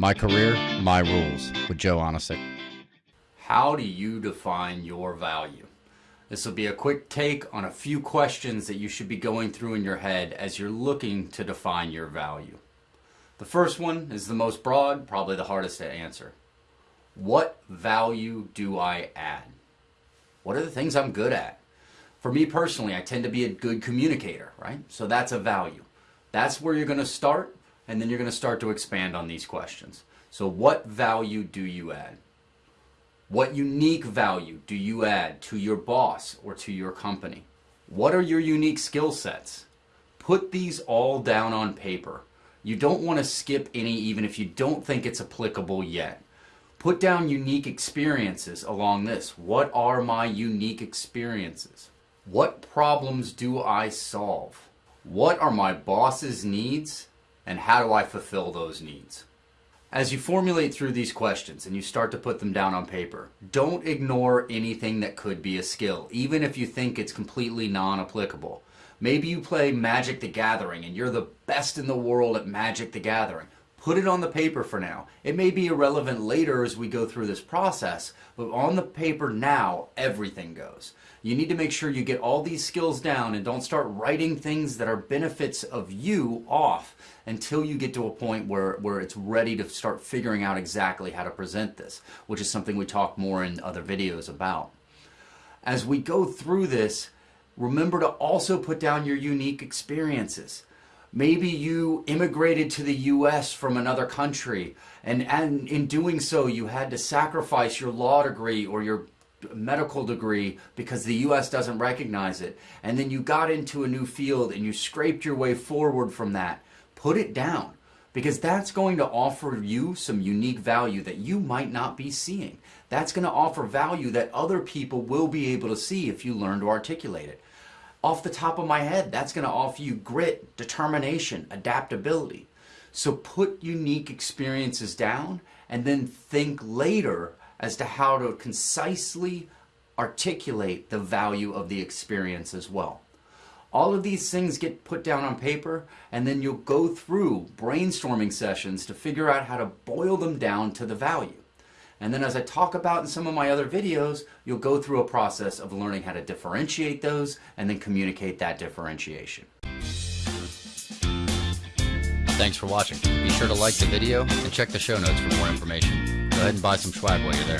My Career, My Rules with Joe Onisick. How do you define your value? This will be a quick take on a few questions that you should be going through in your head as you're looking to define your value. The first one is the most broad, probably the hardest to answer. What value do I add? What are the things I'm good at? For me personally, I tend to be a good communicator, right? So that's a value. That's where you're going to start and then you're going to start to expand on these questions. So what value do you add? What unique value do you add to your boss or to your company? What are your unique skill sets? Put these all down on paper. You don't want to skip any even if you don't think it's applicable yet. Put down unique experiences along this. What are my unique experiences? What problems do I solve? What are my boss's needs and how do I fulfill those needs? As you formulate through these questions and you start to put them down on paper, don't ignore anything that could be a skill, even if you think it's completely non-applicable. Maybe you play Magic the Gathering and you're the best in the world at Magic the Gathering. Put it on the paper for now. It may be irrelevant later as we go through this process, but on the paper now, everything goes. You need to make sure you get all these skills down and don't start writing things that are benefits of you off until you get to a point where, where it's ready to start figuring out exactly how to present this, which is something we talk more in other videos about. As we go through this, remember to also put down your unique experiences. Maybe you immigrated to the US from another country and, and in doing so you had to sacrifice your law degree or your medical degree because the US doesn't recognize it. And then you got into a new field and you scraped your way forward from that. Put it down because that's going to offer you some unique value that you might not be seeing. That's going to offer value that other people will be able to see if you learn to articulate it. Off the top of my head, that's going to offer you grit, determination, adaptability. So put unique experiences down and then think later as to how to concisely articulate the value of the experience as well. All of these things get put down on paper and then you'll go through brainstorming sessions to figure out how to boil them down to the value. And then as I talk about in some of my other videos, you'll go through a process of learning how to differentiate those and then communicate that differentiation. Thanks for watching. Be sure to like the video and check the show notes for more information. Go ahead and buy some swag while you're there.